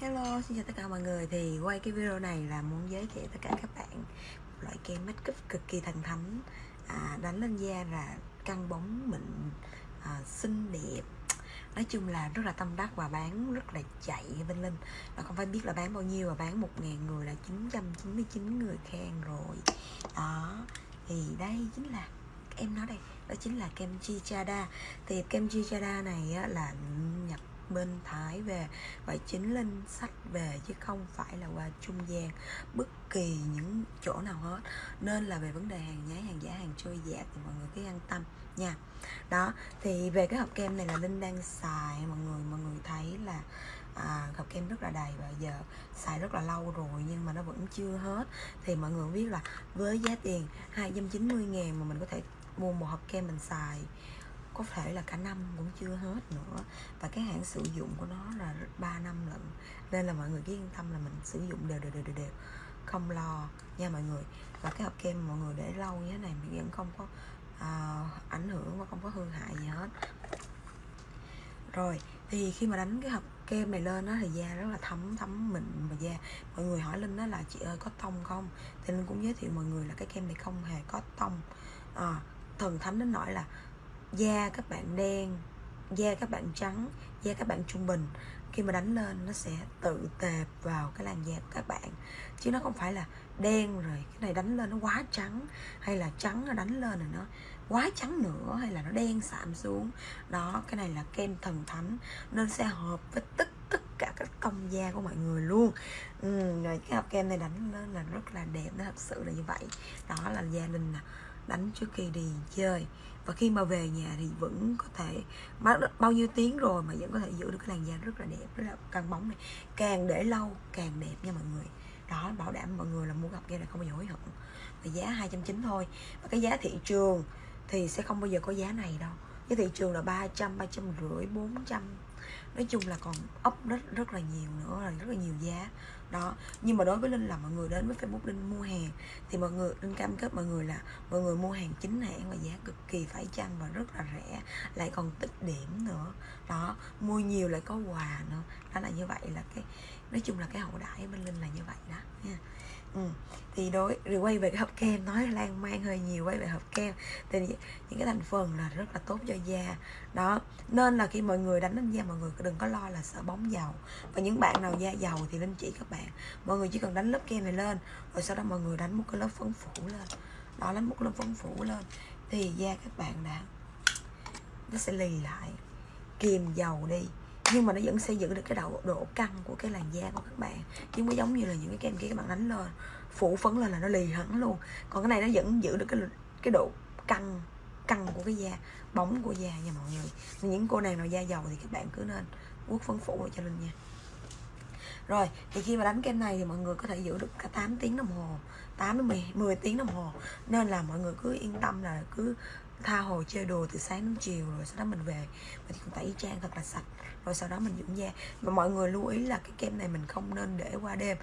Hello, xin chào tất cả mọi người. Thì quay cái video này là muốn giới thiệu tất cả các bạn một loại kem make up cực kỳ thần thánh. À, Đánh lên da là căng bóng mịn, à, xinh đẹp. Nói chung là rất là tâm đắc và bán rất là chạy bên Linh. Và không phải biết là bán bao nhiêu mà bán 1.000 người là 999 người khen rồi. Đó, thì đây chính là em nói đây đó chính là kem Chichada thì kem Chichada này á, là nhập bên Thái về và chính Linh sách về chứ không phải là qua trung gian bất kỳ những chỗ nào hết. Nên là về vấn đề hàng nhái hàng giả hàng trôi dạt thì mọi người cứ an tâm nha. Đó thì về cái hộp kem này là Linh đang xài mọi người mọi người thấy là à, hộp kem rất là đầy và giờ xài rất là lâu rồi nhưng mà nó vẫn chưa hết. Thì mọi người biết là với giá tiền 290 ngàn mà mình có thể mua một hộp kem mình xài có thể là cả năm cũng chưa hết nữa. Và cái hạn sử dụng của nó là 3 năm lận. Nên là mọi người cứ yên tâm là mình sử dụng đều đều đều đều, đều. không lo nha mọi người. Và cái hộp kem mọi người để lâu như thế này mình vẫn không có à, ảnh hưởng và không có hư hại gì hết. Rồi thì khi mà đánh cái hộp kem này lên đó thì da rất là thấm thấm mịn và da. Mọi người hỏi linh đó là chị ơi có tông không? Thì linh cũng giới thiệu mọi người là cái kem này không hề có tông. À, thần thánh đến nỗi là da các bạn đen da các bạn trắng da các bạn trung bình khi mà đánh lên nó sẽ tự tệp vào cái làn da của các bạn. Chứ nó không phải là đen rồi cái này đánh lên nó quá trắng hay là trắng nó đánh lên rồi nó quá trắng nữa hay là nó đen sạm xuống. Đó cái này là kem thần thánh nên sẽ hợp với tất tất cả các tông da của mọi người luôn. Ừ, rồi cái hộp kem này đánh lên là rất là đẹp nó thật sự là như vậy. Đó là gia đình nè đánh trước khi đi chơi. Và khi mà về nhà thì vẫn có thể bao nhiêu tiếng rồi mà vẫn có thể giữ được cái làn da rất là đẹp, rất là căng bóng này. Càng để lâu càng đẹp nha mọi người. Đó, bảo đảm mọi người là mua gặp kia là không bao giờ hối hận. Và giá 290 thôi. Và cái giá thị trường thì sẽ không bao giờ có giá này đâu cái thị trường là 300, 350, 400 nói chung là còn ốc rất rất là nhiều nữa là rất là nhiều giá. Đó nhưng mà đối với linh là mọi người đến với facebook linh mua hàng thì mọi người linh cam kết mọi người là mọi người mua hàng chính hãng và giá cực kỳ phải chăng và rất là rẻ lại còn tích điểm nữa. Đó mua nhiều lại có quà nữa. Đó là như vậy là cái nói chung là cái hậu đãi bên linh là như vậy thì đối rồi quay về cái hộp kem, nói lan man hơi nhiều, quay về hộp kem. Thì những cái thành phần là rất là tốt cho da. Đó, nên là khi mọi người đánh lên da, mọi người đừng có lo là sợ bóng dầu. Và những bạn nào da dầu thì linh chỉ các bạn. Mọi người chỉ cần đánh lớp kem này lên, rồi sau đó mọi người đánh một cái lớp phấn phủ lên. Đó, đánh một lớp phấn phủ lên, thì da các bạn đã, nó sẽ lì lại. Kìm dầu đi nhưng mà nó vẫn sẽ giữ được cái độ độ căng của cái làn da của các bạn. Chứ mới giống như là những cái kem kia các bạn đánh lên phủ phấn lên là nó lì hẳn luôn. Còn cái này nó vẫn giữ được cái cái độ căng căng của cái da bóng của da nha mọi người. Những cô nàng nào da dầu thì các bạn cứ nên quốc phấn phủ vào cho lên nha. Rồi thì khi mà đánh kem này thì mọi người có thể giữ được cả 8 tiếng đồng hồ 8 đến 10, 10 tiếng đồng hồ. Nên là mọi người cứ yên tâm là cứ tha hồ chơi đùa từ sáng đến chiều rồi sau đó mình về. Mình cũng tẩy trang thật là sạch, rồi sau đó mình dưỡng da. Và mọi người lưu ý là cái kem này mình không nên để qua đêm.